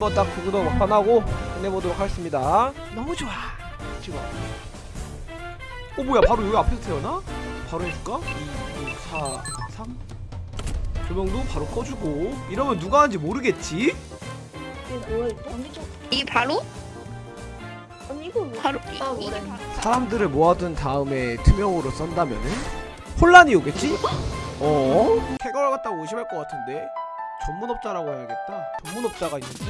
한번 딱 구구도 막판 하고 끝내보도록 하겠습니다 너무 좋아 찍어 어 뭐야 바로 여기 앞에서 태어나? 바로 해줄까? 2, 2, 4, 3 조명도 바로 꺼주고 이러면 누가 하는지 모르겠지? 이게 뭐야 이거? 언니 좀 이 바로? 언니 이거 뭐? 바로 이, 아, 뭐래. 사람들을 모아둔 다음에 투명으로 썬다면은 혼란이 오겠지? 어? 캐걸 갖다가 의심할 것 같은데 전문업자라고 해야겠다. 전문업자가 있는데?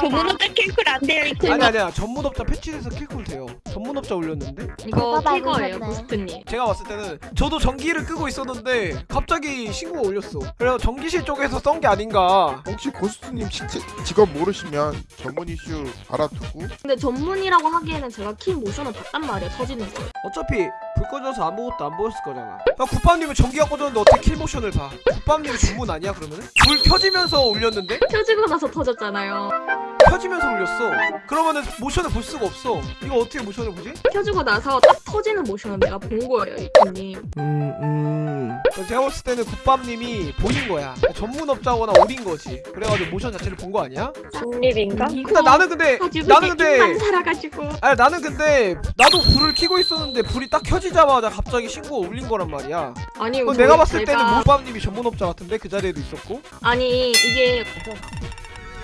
조문업자 킬쿨 안 돼요 이거 아니 아니야. 전문업자 패치돼서 킬쿨 돼요. 전문업자 올렸는데? 이거 받으셨네. 고스트님. 제가 봤을 때는 저도 전기를 끄고 있었는데 갑자기 신고가 올렸어. 그래서 전기실 쪽에서 썬 게 아닌가. 혹시 고스트님 실제 직업 모르시면 전문 이슈 알아두고. 근데 전문이라고 하기에는 제가 키 모션을 봤단 말이에요 터지는 걸 어차피 불 꺼져서 아무것도 안 보였을 거잖아 야 국밥님은 전기가 꺼졌는데 어떻게 킬모션을 봐 국밥님이 전문 아니야 그러면은? 불 켜지면서 올렸는데? 켜지고 나서 터졌잖아요 켜지면서 올렸어. 그러면은 모션을 볼 수가 없어. 이거 어떻게 모션을 보지? 켜지고 나서 딱 터지는 모션을 내가 본 거예요 이분님 음 음. 제가 봤을 때는 국밥님이 보인 거야. 전문업자거나 올인 거지. 그래가지고 모션 자체를 본 거 아니야? 중립인가? 근데 나는 근데 나는 근데 만 살아가지고. 아니 나는 근데 나도 불을 켜고 있었는데 불이 딱 켜지자마자 갑자기 신고가 울린 거란 말이야. 아니 그럼 저희 내가 봤을 제가- 때는 모밥님이 전문업자 같은데 그 자리에도 있었고? 아니 이게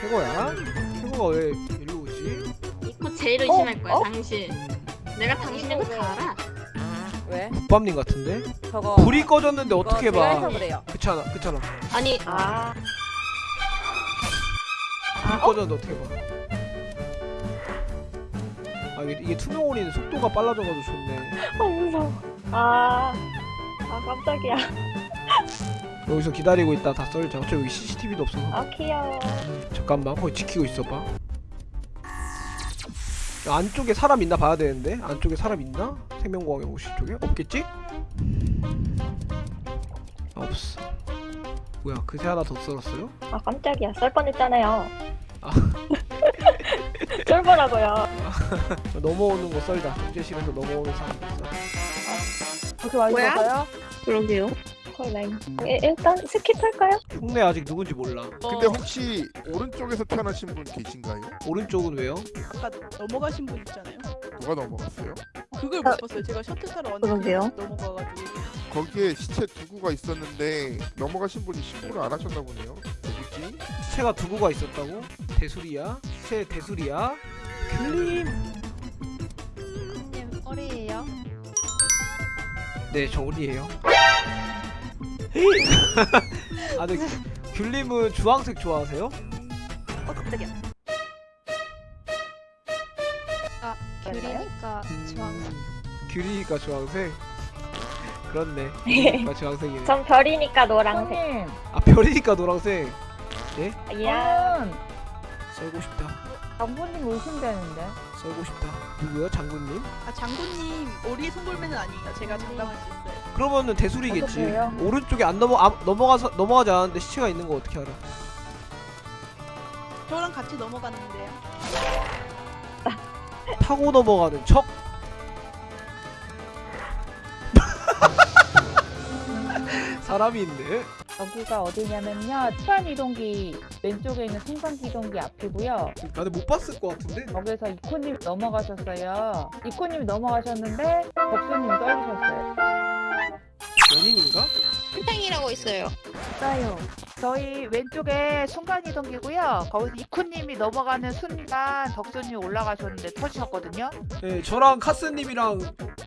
최고야 최고가 왜 일로 오지? 이거 제일 의심할 거야 어? 당신. 내가 당신인 거다 알아. 왜? 국밥님 같은데? 저거 불이 꺼졌는데 어떻게 봐. 그래요. 그렇잖아 그렇잖아 아니 아. 불 꺼졌는데 어떻게 봐. 아, 이게, 이게 투명 올리는 속도가 빨라져가지고 좋네. 아 무서워. 아, 아 깜짝이야 여기서 기다리고 있다 다 썰자 어차피 여기 CCTV도 없어서 아 귀여워 잠깐만 거기 지키고 있어봐 야, 안쪽에 사람 있나 봐야 되는데 안쪽에 사람 있나? 생명공학의 오실 쪽에? 없겠지? 아, 없어 뭐야 그새 하나 더 썰었어요? 아 깜짝이야 썰 뻔했잖아요 아. 쫄보라고요 넘어오는 거 썰자 경제실에서 넘어오는 사람 있어 그렇게 많이 뭐야? 먹어요? 그러게요 콜라인 일- 일단 스킵할까요? 흉내 아직 누군지 몰라 근데 혹시 오른쪽에서 태어나신 분 계신가요? 오른쪽은 왜요? 아까 넘어가신 분 있잖아요. 누가 넘어갔어요? 그걸 못 봤어요. 제가 셔틀 타러 그러게요. 왔는데 넘어가가지고. 거기에 시체 두 구가 있었는데 넘어가신 분이 신고를 안 하셨나 보네요 누구지? 시체가 두 구가 있었다고? 대수리야? 시체 대수리야? 귤림 님 어리예요? 네, 저 우리예요. 아, 네. 귤님은 주황색 좋아하세요? 어 깜짝이야 아 귤이니까 주황색 귤이니까 주황색. 그렇네. 귤이니까 주황색이네. 전 별이니까 노랑색 형님 아, 별이니까 노란색. 야 저는 썰고 싶다. 장군님 의심되는데 썰고 싶다. 누구요? 장군님? 아 장군님 오리의 송골매는 아니에요. 제가 장담할 수 있어요. 그러면은 대수리겠지. 오른쪽에 안 넘어 아, 넘어가서 넘어가지 않았는데 시체가 있는 거 어떻게 알아? 저랑 같이 넘어갔는데요. 타고 넘어가는 척. 사람이 있네. 여기가 어디냐면요 순간 이동기 왼쪽에 있는 순간 이동기 앞이고요 나는 못 봤을 것 같은데. 거기서 이코님 넘어가셨어요 이코님 넘어가셨는데 복수님 떨리셨어요? 있어요. 맞아요. 저희 왼쪽에 순간 이동기고요. 거기서 이코님이 넘어가는 순간 덕수님 올라가셨는데 터지셨거든요. 네, 저랑 카스님이랑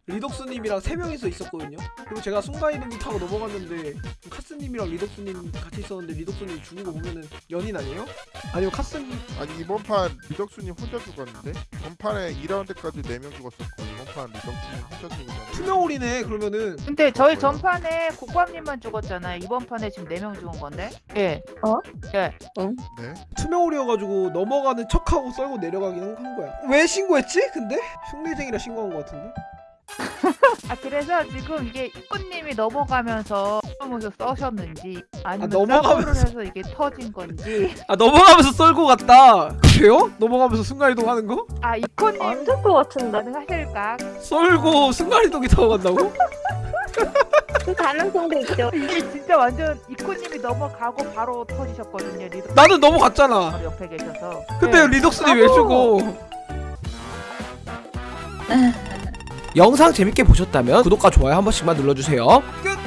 리덕스님이랑 세 명이서 있었거든요. 그리고 제가 순간이동기 타고 넘어갔는데 카스님이랑 리덕스님 같이 있었는데 리덕스님 죽은 거 보면은 연인 아니에요? 아니면 카스님. 아니 이번 판 리덕수님 혼자 죽었는데? 전판에 2라운드까지 4명 죽었었고 이 번판 리덕수님 혼자 죽었잖아요 투명홀이네 그러면은 근데 저희 뭐요? 전판에 국밥님만 죽었잖아요 이번 판에 지금 4명 죽은 건데 예 네? 투명홀이어가지고 넘어가는 척하고 썰고 내려가긴 한 거야. 왜 신고했지? 근데 흉내쟁이라 신고한 거 같은데. 아 그래서 지금 이게 꽃님이 넘어가면서 무슨 써셨는지 아니면 아, 넘어가면서 해서 이게 터진 건지 아 넘어가면서 썰고 갔다 그래요? 넘어가면서 순간이동하는 거? 아 이코님 안될것 같은데 가능하실까? 썰고 순간이동이 타고 간다고? 가능성도 그 있죠 이게 진짜 완전 이코님이 넘어가고 바로 터지셨거든요 리덕 나는 넘어갔잖아 옆에 계셔서 근데 네. 리덕스님 왜 죽어 영상 재밌게 보셨다면 구독과 좋아요 한 번씩만 눌러주세요 끝!